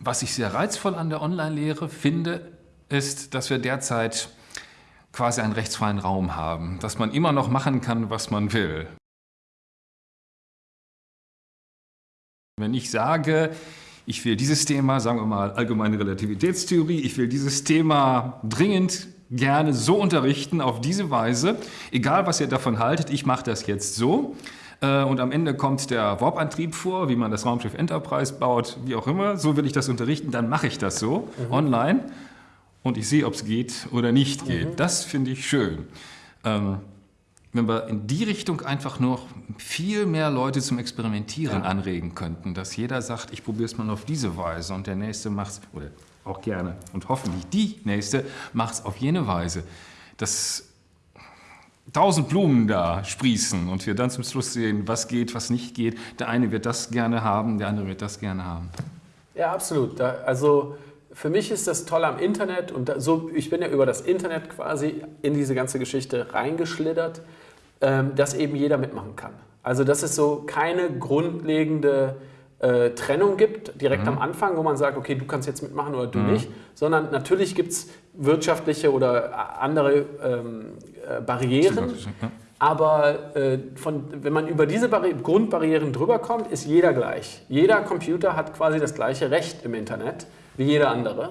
was ich sehr reizvoll an der Online-Lehre finde, ist, dass wir derzeit quasi einen rechtsfreien Raum haben, dass man immer noch machen kann, was man will. Wenn ich sage, ich will dieses Thema, sagen wir mal allgemeine Relativitätstheorie, ich will dieses Thema dringend gerne so unterrichten, auf diese Weise, egal was ihr davon haltet, ich mache das jetzt so. Äh, und am Ende kommt der Warp-Antrieb vor, wie man das Raumschiff Enterprise baut, wie auch immer. So will ich das unterrichten, dann mache ich das so, mhm. online. Und ich sehe, ob es geht oder nicht geht. Mhm. Das finde ich schön. Ähm, wenn wir in die Richtung einfach noch viel mehr Leute zum Experimentieren ja. anregen könnten, dass jeder sagt, ich probiere es mal auf diese Weise und der Nächste macht es, oder auch gerne und hoffentlich die Nächste macht es auf jene Weise, dass tausend Blumen da sprießen und wir dann zum Schluss sehen, was geht, was nicht geht. Der eine wird das gerne haben, der andere wird das gerne haben. Ja, absolut. Also für mich ist das toll am Internet und so, ich bin ja über das Internet quasi in diese ganze Geschichte reingeschlittert, ähm, dass eben jeder mitmachen kann. Also dass es so keine grundlegende äh, Trennung gibt, direkt mhm. am Anfang, wo man sagt, okay, du kannst jetzt mitmachen oder du mhm. nicht, sondern natürlich gibt es wirtschaftliche oder andere ähm, äh, Barrieren. Aber äh, von, wenn man über diese Barri Grundbarrieren drüber kommt, ist jeder gleich. Jeder Computer hat quasi das gleiche Recht im Internet wie jeder andere.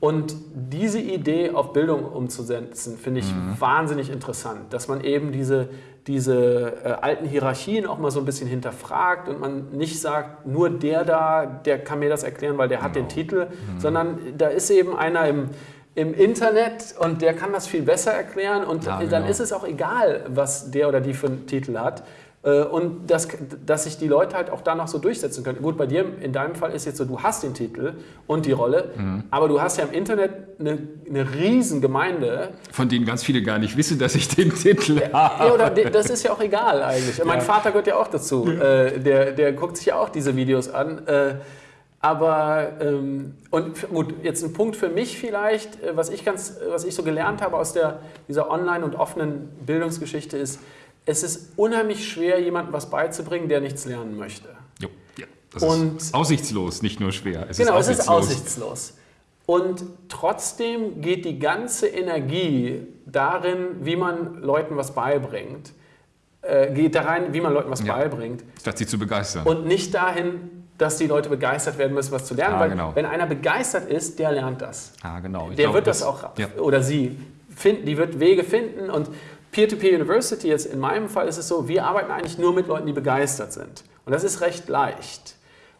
Und diese Idee auf Bildung umzusetzen, finde ich mhm. wahnsinnig interessant, dass man eben diese, diese äh, alten Hierarchien auch mal so ein bisschen hinterfragt und man nicht sagt, nur der da, der kann mir das erklären, weil der genau. hat den genau. Titel, mhm. sondern da ist eben einer im, im Internet und der kann das viel besser erklären und ja, genau. dann ist es auch egal, was der oder die für einen Titel hat. Äh, und dass, dass sich die Leute halt auch da noch so durchsetzen können. Gut, bei dir in deinem Fall ist jetzt so, du hast den Titel und die Rolle, mhm. aber du hast ja im Internet eine, eine riesen Gemeinde. Von denen ganz viele gar nicht wissen, dass ich den Titel habe. Ja, oder das ist ja auch egal eigentlich. Ja. Mein Vater gehört ja auch dazu. Äh, der, der guckt sich ja auch diese Videos an. Äh, aber, ähm, und gut, jetzt ein Punkt für mich vielleicht, was ich, ganz, was ich so gelernt habe aus der, dieser online- und offenen Bildungsgeschichte ist, es ist unheimlich schwer, jemandem was beizubringen, der nichts lernen möchte. Jo, ja, das und, ist aussichtslos, nicht nur schwer. Es genau, ist es ist aussichtslos. Und trotzdem geht die ganze Energie darin, wie man Leuten was beibringt, äh, geht da rein, wie man Leuten was ja, beibringt. Statt sie zu begeistern. Und nicht dahin, dass die Leute begeistert werden müssen, was zu lernen. Ah, weil genau. wenn einer begeistert ist, der lernt das. Ah, genau. Ich der glaube, wird das, das auch, ja. oder sie, finden, die wird Wege finden und Peer-to-Peer -Peer University, jetzt in meinem Fall ist es so, wir arbeiten eigentlich nur mit Leuten, die begeistert sind. Und das ist recht leicht.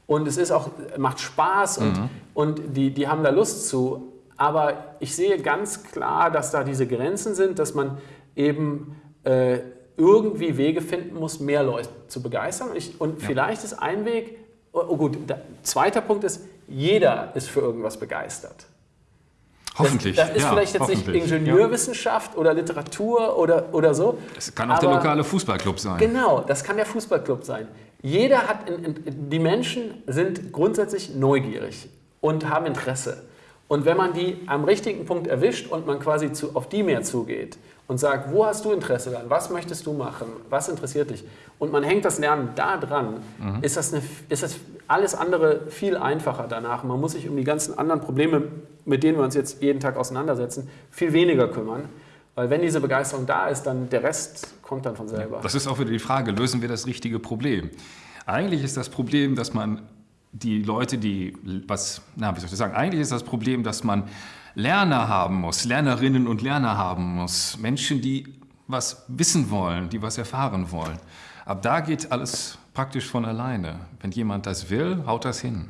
Und es ist auch, macht Spaß und, mhm. und die, die haben da Lust zu. Aber ich sehe ganz klar, dass da diese Grenzen sind, dass man eben äh, irgendwie Wege finden muss, mehr Leute zu begeistern. Und, ich, und ja. vielleicht ist ein Weg, oh, oh gut, da, zweiter Punkt ist, jeder ist für irgendwas begeistert. Hoffentlich. Das, das ist ja, vielleicht jetzt nicht Ingenieurwissenschaft ja. oder Literatur oder, oder so. Es kann auch der lokale Fußballclub sein. Genau, das kann der Fußballclub sein. Jeder hat, in, in, die Menschen sind grundsätzlich neugierig und haben Interesse. Und wenn man die am richtigen Punkt erwischt und man quasi zu, auf die mehr zugeht und sagt, wo hast du Interesse daran, was möchtest du machen, was interessiert dich und man hängt das Lernen da dran, mhm. ist, das eine, ist das alles andere viel einfacher danach. Man muss sich um die ganzen anderen Probleme, mit denen wir uns jetzt jeden Tag auseinandersetzen, viel weniger kümmern. Weil wenn diese Begeisterung da ist, dann der Rest kommt dann von selber. Das ist auch wieder die Frage, lösen wir das richtige Problem? Eigentlich ist das Problem, dass man die Leute, die was, na, wie soll ich sagen, eigentlich ist das Problem, dass man Lerner haben muss, Lernerinnen und Lerner haben muss, Menschen, die was wissen wollen, die was erfahren wollen. Ab da geht alles praktisch von alleine. Wenn jemand das will, haut das hin.